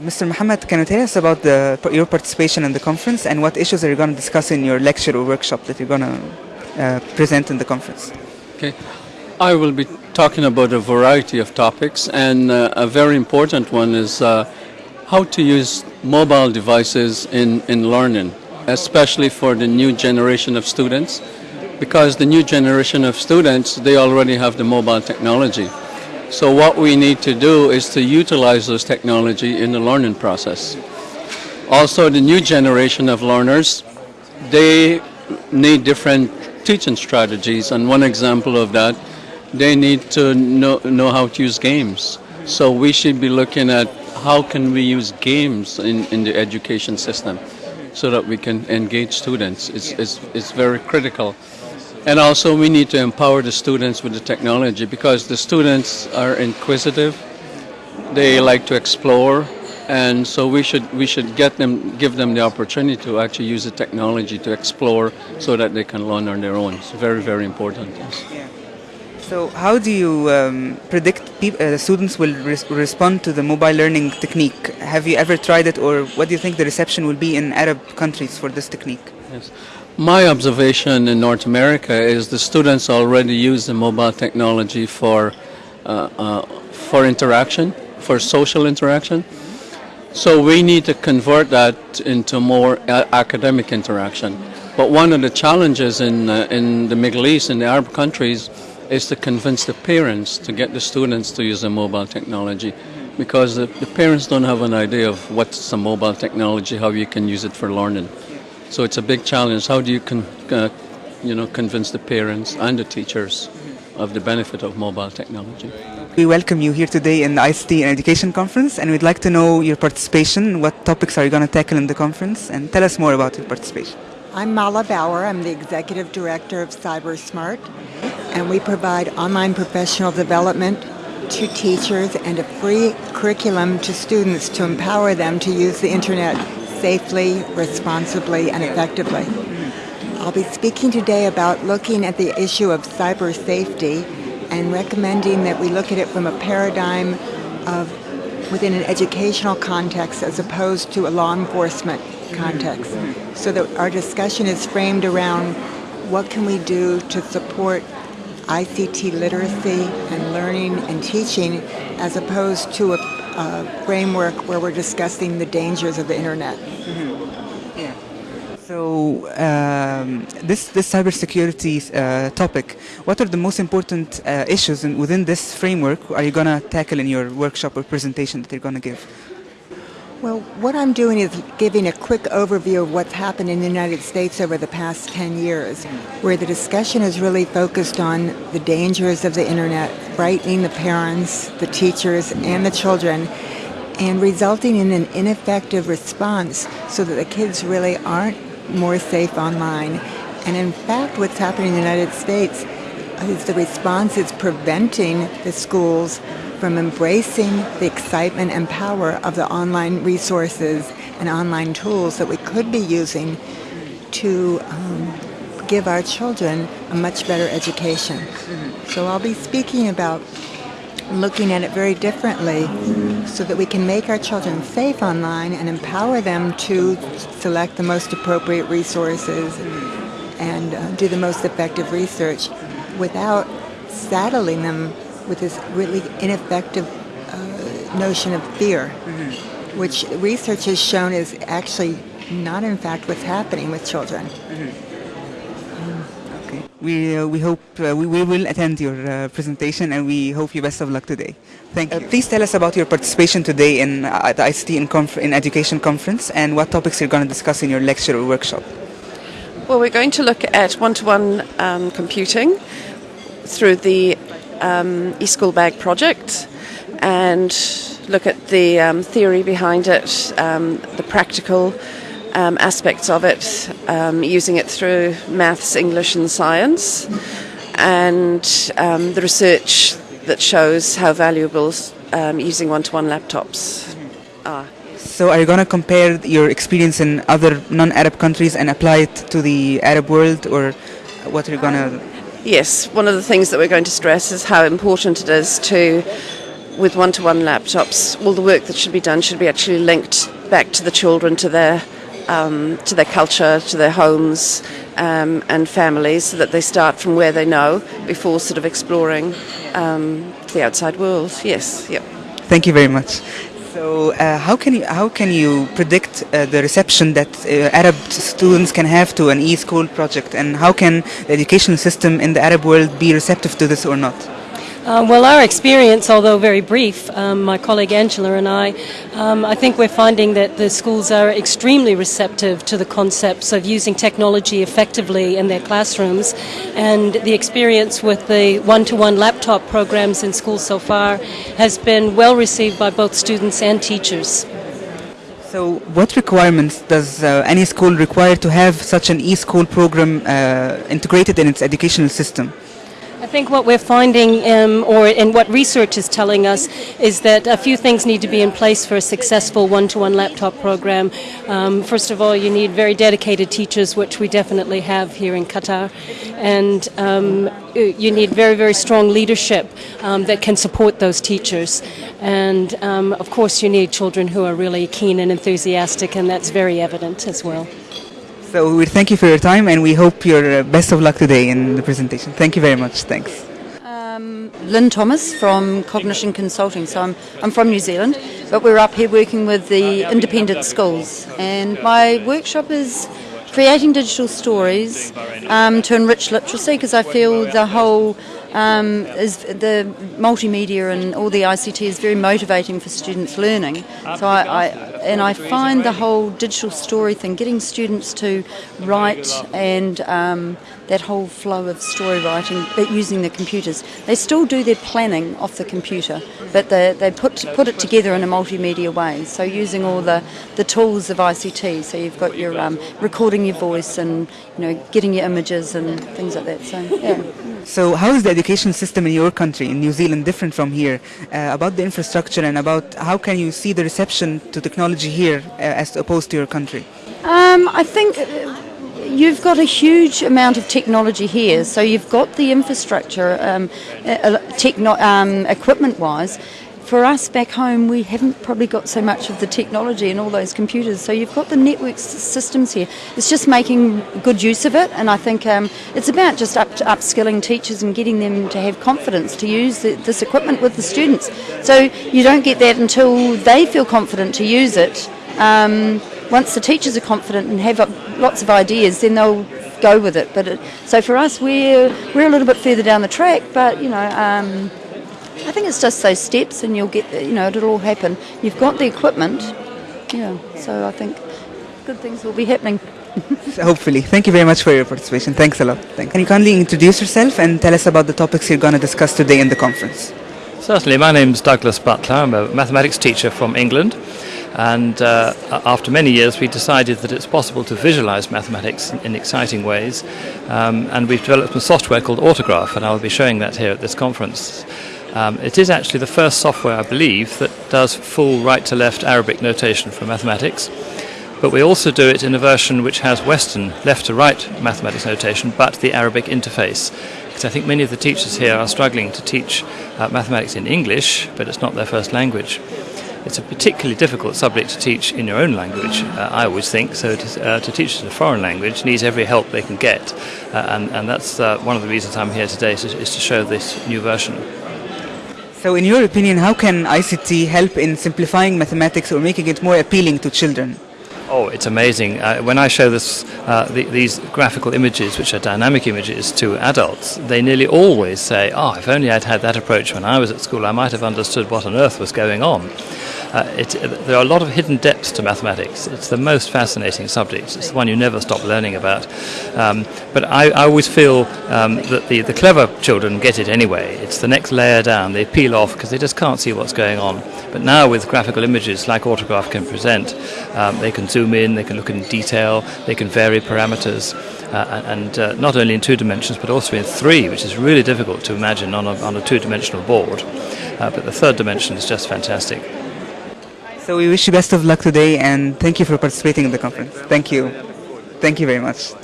Mr. Muhammad, can you tell us about the, your participation in the conference and what issues are you going to discuss in your lecture or workshop that you're going to uh, present in the conference? Okay, I will be talking about a variety of topics, and uh, a very important one is uh, how to use mobile devices in, in learning, especially for the new generation of students, because the new generation of students, they already have the mobile technology. So what we need to do is to utilize those technology in the learning process. Also, the new generation of learners, they need different teaching strategies, and one example of that, they need to know, know how to use games. So we should be looking at how can we use games in, in the education system so that we can engage students. It's, it's, it's very critical. And also we need to empower the students with the technology because the students are inquisitive, they like to explore, and so we should we should get them give them the opportunity to actually use the technology to explore so that they can learn on their own. It's very very important. Yes. Yeah. So how do you um, predict peop- uh, students will res- respond to the mobile learning technique? Have you ever tried it or what do you think the reception will be in Arab countries for this technique? Yes. My observation in North America is the students already use the mobile technology for uh, uh, for interaction, for social interaction. So we need to convert that into more a- academic interaction. But one of the challenges in uh, in the Middle East, in the Arab countries, is to convince the parents to get the students to use the mobile technology, because the, the parents don't have an idea of what's the mobile technology, how you can use it for learning. So it's a big challenge. How do you con- uh, you know convince the parents and the teachers of the benefit of mobile technology? We welcome you here today in the ICT and Education Conference and we'd like to know your participation. What topics are you going to tackle in the conference and tell us more about your participation. I'm Mala Bawer. I'm the Executive Director of CyberSmart, and we provide online professional development to teachers and a free curriculum to students to empower them to use the internet safely, responsibly, and effectively. I'll be speaking today about looking at the issue of cyber safety and recommending that we look at it from a paradigm of within an educational context as opposed to a law enforcement context. So that our discussion is framed around what can we do to support ICT literacy and learning and teaching as opposed to a, a framework where we're discussing the dangers of the internet. Yeah. So um, this this cybersecurity uh, topic, what are the most important uh, issues in, within this framework? Are you gonna tackle in your workshop or presentation that you're gonna give? Well, what I'm doing is giving a quick overview of what's happened in the United States over the past 10 years, where the discussion is really focused on the dangers of the internet, frightening the parents, the teachers, and the children, and resulting in an ineffective response so that the kids really aren't more safe online. And in fact, what's happening in the United States is the response is preventing the schools from embracing the excitement and power of the online resources and online tools that we could be using to um, give our children a much better education. So I'll be speaking about looking at it very differently so that we can make our children safe online and empower them to select the most appropriate resources and uh, do the most effective research without saddling them with this really ineffective uh, notion of fear, which research has shown is actually not in fact what's happening with children. Okay. We uh, we hope uh, we, we will attend your uh, presentation and we hope you best of luck today. Thank you. please tell us about your participation today in uh, the ICT in, conf- in Education Conference and what topics you're going to discuss in your lecture or workshop. Well, we're going to look at one-to-one um, computing through the um, eSchool Bag project and look at the um, theory behind it, um, the practical um, aspects of it, um, using it through maths, English, and science, and um, the research that shows how valuable um, using one-to-one laptops are. So are you going to compare your experience in other non-Arab countries and apply it to the Arab world or what are you going to... Yes, one of the things that we're going to stress is how important it is to with one-to-one laptops, all the work that should be done should be actually linked back to the children, to their um, to their culture, to their homes um, and families, so that they start from where they know before sort of exploring um, the outside world. Yes, yep. Thank you very much. So, uh, how can you how can you predict uh, the reception that uh, Arab students can have to an e-school project, and how can the educational system in the Arab world be receptive to this or not? Uh, well, our experience, although very brief, um, my colleague Angela and I, um, I think we're finding that the schools are extremely receptive to the concepts of using technology effectively in their classrooms. And the experience with the one to one laptop programs in schools so far has been well received by both students and teachers. So, what requirements does uh, any school require to have such an e-school program uh, integrated in its educational system? I think what we're finding, um, or and what research is telling us, is that a few things need to be in place for a successful one-to-one laptop program. Um, first of all, you need very dedicated teachers, which we definitely have here in Qatar, and um, you need very, very strong leadership um, that can support those teachers. And um, of course, you need children who are really keen and enthusiastic, and that's very evident as well. So we thank you for your time and we hope your uh, best of luck today in the presentation. Thank you very much. Thanks. Um, Lynn Thomas from Cognition Consulting. So I'm, I'm from New Zealand, but we're up here working with the independent schools. And my workshop is creating digital stories um, to enrich literacy because I feel the whole um, is the multimedia and all the ICT is very motivating for students learning. So I, I, and I find the whole digital story thing, getting students to write and um, that whole flow of story writing, but using the computers. They still do their planning off the computer, but they, they put put it together in a multimedia way. So using all the, the tools of ICT. So you've got your um, recording your voice and you know getting your images and things like that. So yeah. So, how is the education system in your country, in New Zealand, different from here? Uh, about the infrastructure and about how can you see the reception to technology here uh, as opposed to your country? Um, I think you've got a huge amount of technology here. So you've got the infrastructure, um, uh, um, equipment-wise for us back home, we haven't probably got so much of the technology and all those computers. So you've got the network systems here. It's just making good use of it, and I think um, it's about just up upskilling teachers and getting them to have confidence to use the, this equipment with the students. So you don't get that until they feel confident to use it. Um, once the teachers are confident and have lots of ideas, then they'll go with it. But it, so for us, we're we're a little bit further down the track, but you know. Um, I think it's just those steps, and you'll get, you know, it'll all happen. You've got the equipment, yeah. So I think good things will be happening. so hopefully, thank you very much for your participation. Thanks a lot. Thanks. Can you kindly introduce yourself and tell us about the topics you're going to discuss today in the conference? Certainly. My name's Douglas Butler. I'm a mathematics teacher from England. And uh, after many years, we decided that it's possible to visualize mathematics in, in exciting ways. Um, and we've developed some software called Autograph, and I'll be showing that here at this conference. Um, it is actually the first software, I believe, that does full right to left Arabic notation for mathematics. But we also do it in a version which has Western left to right mathematics notation, but the Arabic interface. Because I think many of the teachers here are struggling to teach uh, mathematics in English, but it's not their first language. It's a particularly difficult subject to teach in your own language, uh, I always think. So to, uh, to, teach it in a foreign language needs every help they can get. Uh, and, and, that's uh, one of the reasons I'm here today, is, is to show this new version. So, in your opinion, how can ICT help in simplifying mathematics or making it more appealing to children? Oh, it's amazing. Uh, when I show this, uh, the, these graphical images, which are dynamic images, to adults, they nearly always say, Oh, if only I'd had that approach when I was at school, I might have understood what on earth was going on. Uh, it, there are a lot of hidden depths to mathematics. It's the most fascinating subject. It's the one you never stop learning about. Um, but I, I, always feel um, that the, the clever children get it anyway. It's the next layer down. They peel off because they just can't see what's going on. But now with graphical images like Autograph can present, um, they can zoom in, they can look in detail, they can vary parameters. Uh, and uh, not only in two dimensions but also in three, which is really difficult to imagine on a, on a two dimensional board. Uh, but the third dimension is just fantastic. So we wish you best of luck today and thank you for participating in the conference. Thank you. Thank you very much.